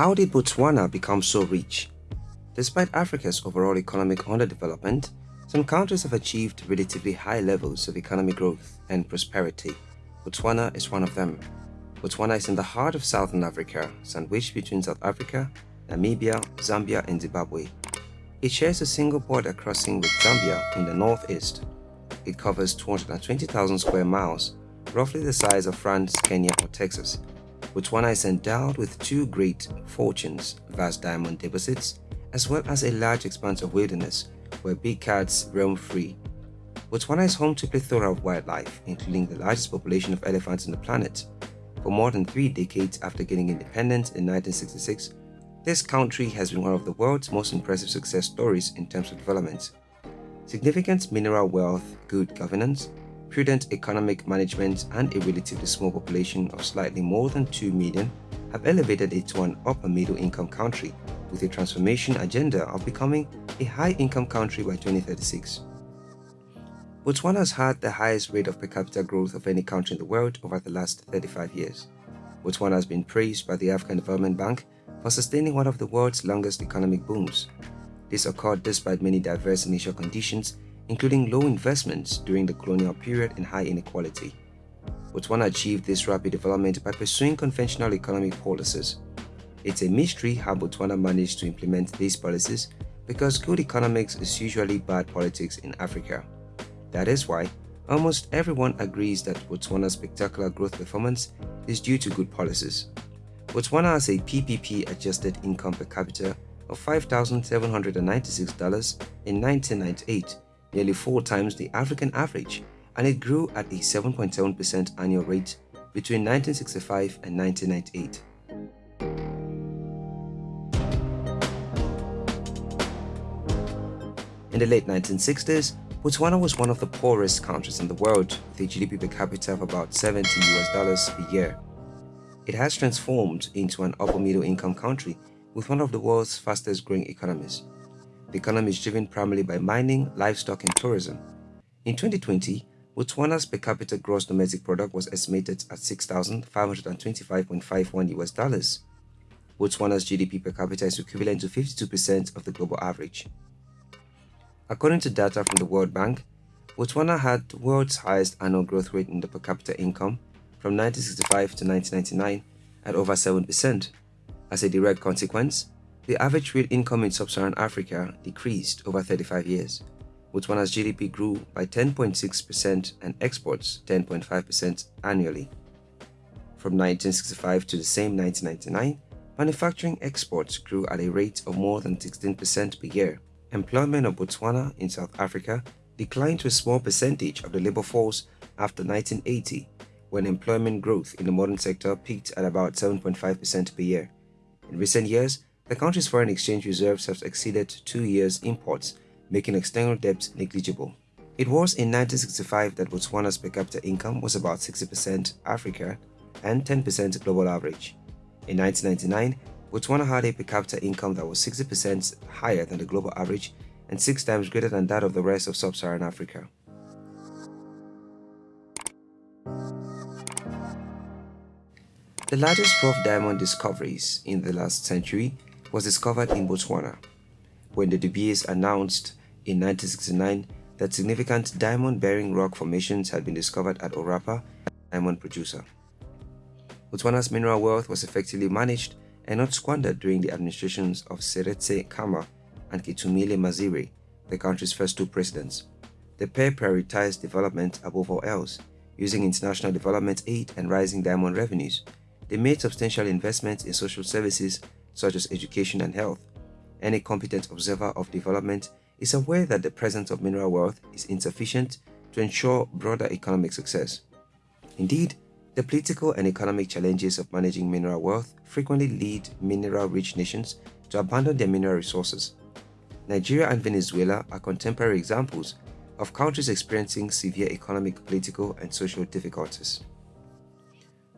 How did Botswana become so rich? Despite Africa's overall economic underdevelopment, some countries have achieved relatively high levels of economic growth and prosperity. Botswana is one of them. Botswana is in the heart of southern Africa, sandwiched between South Africa, Namibia, Zambia and Zimbabwe. It shares a single border crossing with Zambia in the northeast. It covers 220,000 square miles, roughly the size of France, Kenya or Texas. Botswana is endowed with two great fortunes, vast diamond deposits, as well as a large expanse of wilderness where big cats roam free. Botswana is home to a plethora of wildlife, including the largest population of elephants on the planet. For more than three decades after getting independence in 1966, this country has been one of the world's most impressive success stories in terms of development. Significant mineral wealth, good governance, prudent economic management, and a relatively small population of slightly more than 2 million have elevated it to an upper middle income country with a transformation agenda of becoming a high-income country by 2036. Botswana has had the highest rate of per capita growth of any country in the world over the last 35 years. Botswana has been praised by the African Development Bank for sustaining one of the world's longest economic booms. This occurred despite many diverse initial conditions, including low investments during the colonial period and high inequality. Botswana achieved this rapid development by pursuing conventional economic policies. It's a mystery how Botswana managed to implement these policies because good economics is usually bad politics in Africa. That is why almost everyone agrees that Botswana's spectacular growth performance is due to good policies. Botswana has a PPP adjusted income per capita of $5,796 in 1998, nearly four times the African average, and it grew at a 7.7% annual rate between 1965 and 1998. In the late 1960s, Botswana was one of the poorest countries in the world with a GDP per capita of about 70 US dollars per year. It has transformed into an upper middle income country with one of the world's fastest growing economies. The economy is driven primarily by mining, livestock and tourism. In 2020, Botswana's per capita gross domestic product was estimated at 6,525.51 US dollars. Botswana's GDP per capita is equivalent to 52% of the global average. According to data from the World Bank, Botswana had the world's highest annual growth rate in the per capita income from 1965 to 1999 at over 7%. As a direct consequence, the average real income in sub-Saharan Africa decreased over 35 years. Botswana's GDP grew by 10.6% and exports 10.5% annually. From 1965 to the same 1999, manufacturing exports grew at a rate of more than 16% per year employment of Botswana in South Africa declined to a small percentage of the labor force after 1980, when employment growth in the modern sector peaked at about 7.5% per year. In recent years, the country's foreign exchange reserves have exceeded two years' imports, making external debt negligible. It was in 1965 that Botswana's per capita income was about 60% Africa and 10% global average. In 1999, Botswana had a per capita income that was 60% higher than the global average and six times greater than that of the rest of sub-Saharan Africa. The largest rough diamond discoveries in the last century was discovered in Botswana, when the De Beers announced in 1969 that significant diamond-bearing rock formations had been discovered at Orapa, diamond producer. Botswana's mineral wealth was effectively managed and not squandered during the administrations of Seretse Khama and Ketumile Masire, the country's first two presidents. The pair prioritized development above all else, using international development aid and rising diamond revenues. They made substantial investments in social services such as education and health. Any competent observer of development is aware that the presence of mineral wealth is insufficient to ensure broader economic success. Indeed, the political and economic challenges of managing mineral wealth frequently lead mineral-rich nations to abandon their mineral resources. Nigeria and Venezuela are contemporary examples of countries experiencing severe economic, political, and social difficulties.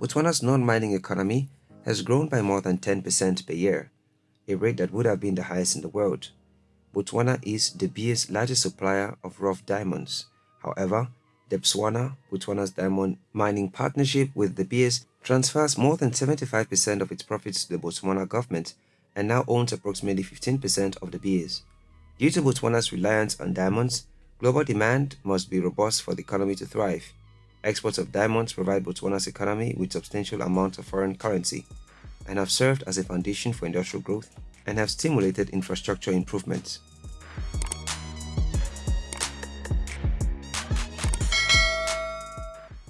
Botswana's non-mining economy has grown by more than 10% per year, a rate that would have been the highest in the world. Botswana is De Beers largest supplier of rough diamonds. However, Debswana, Botswana's diamond mining partnership with De Beers, transfers more than 75% of its profits to the Botswana government and now owns approximately 15% of De Beers. Due to Botswana's reliance on diamonds, global demand must be robust for the economy to thrive. Exports of diamonds provide Botswana's economy with substantial amounts of foreign currency and have served as a foundation for industrial growth and have stimulated infrastructure improvements.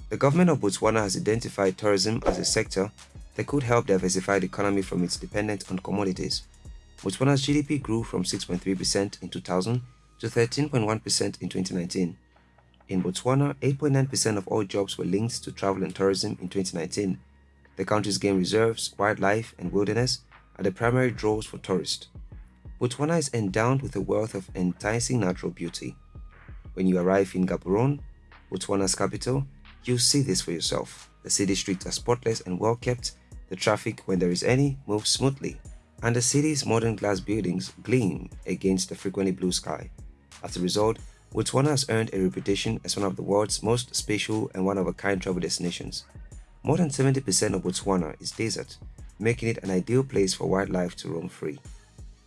The government of Botswana has identified tourism as a sector that could help diversify the economy from its dependence on commodities. Botswana's GDP grew from 6.3% in 2000 to 13.1% in 2019. In Botswana, 8.9% of all jobs were linked to travel and tourism in 2019. The country's game reserves, wildlife, and wilderness are the primary draws for tourists. Botswana is endowed with a wealth of enticing natural beauty. When you arrive in Gaborone, Botswana's capital, You'll see this for yourself. The city streets are spotless and well kept, the traffic, when there is any, moves smoothly, and the city's modern glass buildings gleam against the frequently blue sky. As a result, Botswana has earned a reputation as one of the world's most spatial and one-of-a-kind travel destinations. More than 70% of Botswana is desert, making it an ideal place for wildlife to roam free.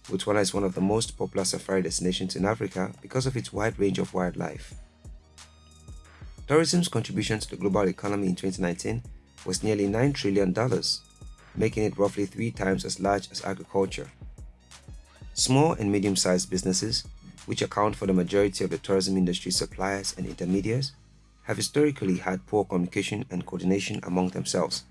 Botswana is one of the most popular safari destinations in Africa because of its wide range of wildlife. Tourism's contribution to the global economy in 2019 was nearly $9 trillion, making it roughly three times as large as agriculture. Small and medium-sized businesses, which account for the majority of the tourism industry suppliers and intermediaries, have historically had poor communication and coordination among themselves.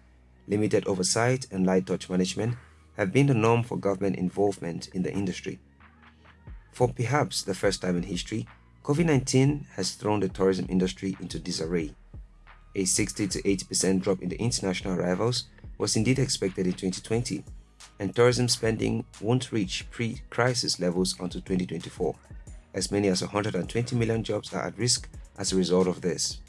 Limited oversight and light touch management have been the norm for government involvement in the industry. For perhaps the first time in history, COVID-19 has thrown the tourism industry into disarray. A 60 to 80% drop in the international arrivals was indeed expected in 2020, and tourism spending won't reach pre-crisis levels until 2024. As many as 120 million jobs are at risk as a result of this.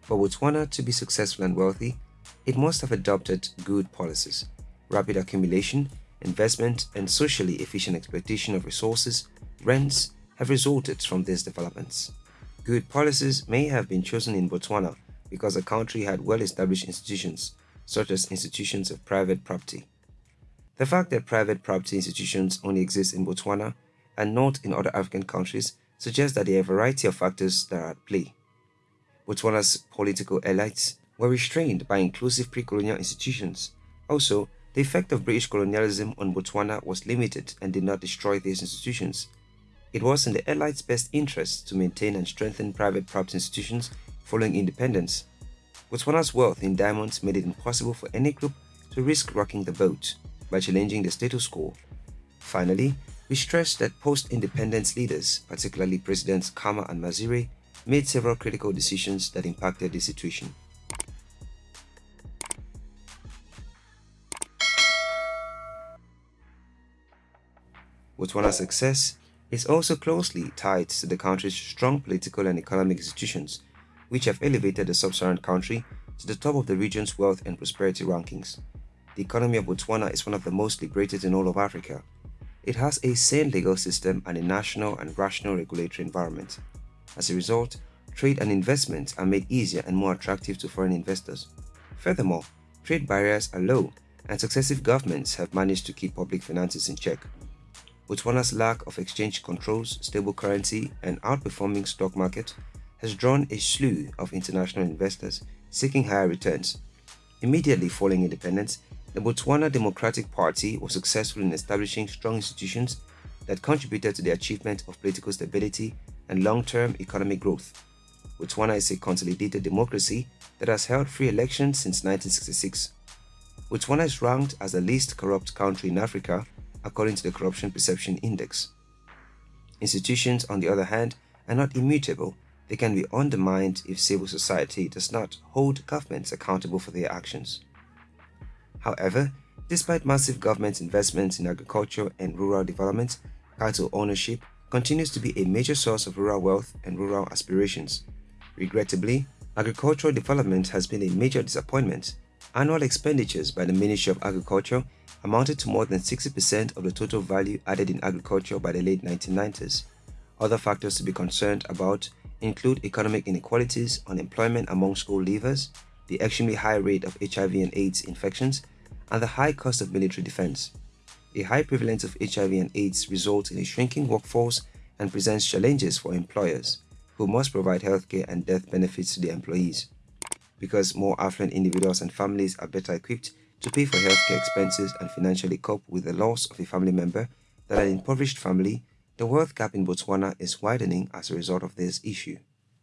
For Botswana to be successful and wealthy, it must have adopted good policies, rapid accumulation, investment, and socially efficient exploitation of resources, rents, have resulted from these developments. Good policies may have been chosen in Botswana because the country had well-established institutions, such as institutions of private property. The fact that private property institutions only exist in Botswana and not in other African countries suggests that there are a variety of factors that are at play. Botswana's political elites were restrained by inclusive pre-colonial institutions. Also, the effect of British colonialism on Botswana was limited and did not destroy these institutions, it was in the elites' best interest to maintain and strengthen private property institutions following independence. Botswana's wealth in diamonds made it impossible for any group to risk rocking the boat by challenging the status quo. Finally, we stress that post-independence leaders, particularly Presidents Khama and Masire, made several critical decisions that impacted the situation. Botswana's success is also closely tied to the country's strong political and economic institutions, which have elevated the sub-Saharan country to the top of the region's wealth and prosperity rankings. The economy of Botswana is one of the most liberated in all of Africa. It has a sane legal system and a national and rational regulatory environment. As a result, trade and investment are made easier and more attractive to foreign investors. Furthermore, trade barriers are low and successive governments have managed to keep public finances in check. Botswana's lack of exchange controls, stable currency, and outperforming stock market has drawn a slew of international investors seeking higher returns. Immediately following independence, the Botswana Democratic Party was successful in establishing strong institutions that contributed to the achievement of political stability and long-term economic growth. Botswana is a consolidated democracy that has held free elections since 1966. Botswana is ranked as the least corrupt country in Africa according to the Corruption Perception Index. Institutions, on the other hand, are not immutable. They can be undermined if civil society does not hold governments accountable for their actions. However, despite massive government investments in agriculture and rural development, cattle ownership continues to be a major source of rural wealth and rural aspirations. Regrettably, agricultural development has been a major disappointment. Annual expenditures by the Ministry of Agriculture amounted to more than 60% of the total value added in agriculture by the late 1990s. Other factors to be concerned about include economic inequalities, unemployment among school leavers, the extremely high rate of HIV and AIDS infections, and the high cost of military defense. A high prevalence of HIV and AIDS results in a shrinking workforce and presents challenges for employers, who must provide healthcare and death benefits to their employees. Because more affluent individuals and families are better equipped to pay for healthcare expenses and financially cope with the loss of a family member than an impoverished family, the wealth gap in Botswana is widening as a result of this issue.